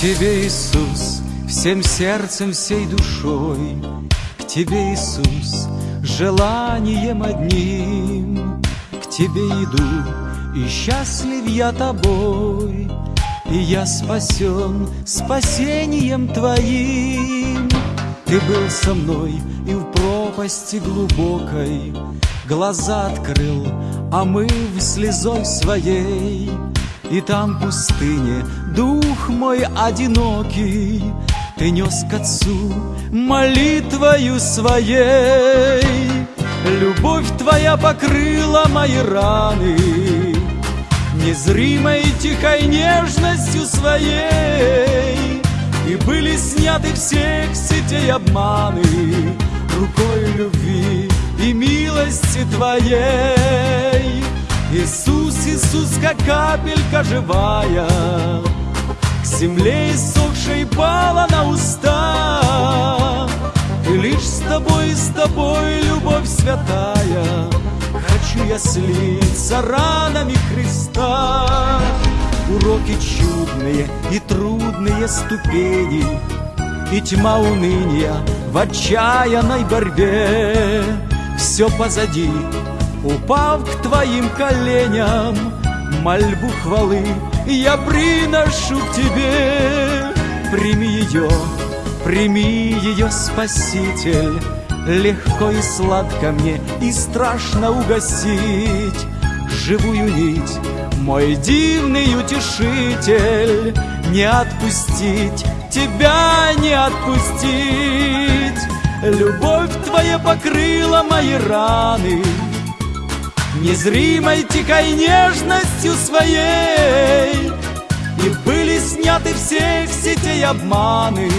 Тебе, Иисус, всем сердцем, всей душой, К Тебе, Иисус, желанием одним, К Тебе иду, и счастлив я Тобой, И я спасен спасением Твоим. Ты был со мной и в пропасти глубокой. Глаза открыл, омыв слезой своей, И там в пустыне дух мой одинокий Ты нес к Отцу молитвою своей. Любовь Твоя покрыла мои раны, Незримой тихой нежностью своей, И были сняты всех сетей обманы Рукой любви и милости Твоей. Иисус, Иисус, как капелька живая, К земле иссохшей пала на уста. И лишь с тобой, с тобой, любовь святая, Хочу я слиться ранами Христа. Уроки чудные и трудные ступени, И тьма уныния в отчаянной борьбе. Все позади, упав к твоим коленям, Мольбу хвалы я приношу к тебе. Прими ее, прими ее, Спаситель, Легко и сладко мне и страшно угасить. Живую нить, мой дивный утешитель. Не отпустить, тебя не отпустить. Любовь твоя покрыла мои раны Незримой тихой нежностью своей И были сняты всех сетей обманы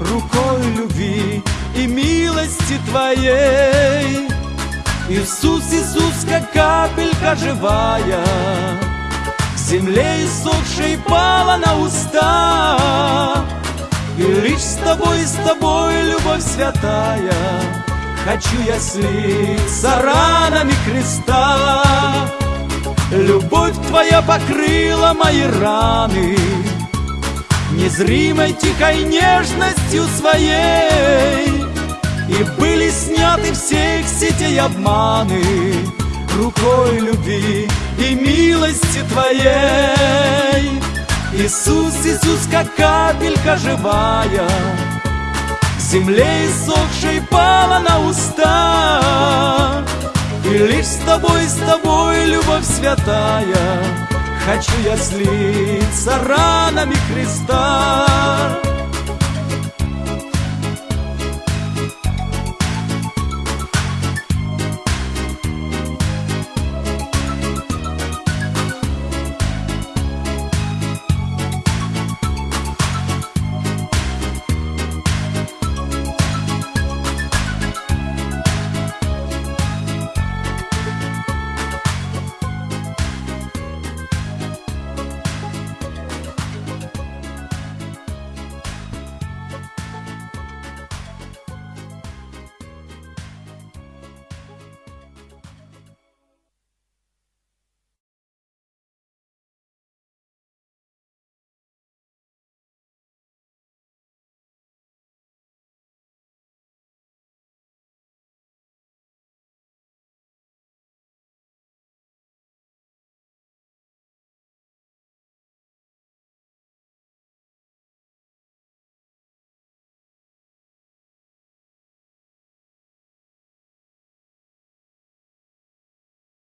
Рукой любви и милости Твоей. Иисус, Иисус, как капелька живая, К земле иссохшей пала на уста. И лишь с Тобой, с Тобой, любовь святая, Хочу я слиться ранами креста. Любовь Твоя покрыла мои раны, Незримой тихой нежностью своей. И были сняты всех сетей обманы. Рукой любви и милости Твоей. Иисус, Иисус, как капелька живая земле иссохшей пала на уста. И лишь с Тобой, с Тобой, любовь святая Хочу я слиться ранами Христа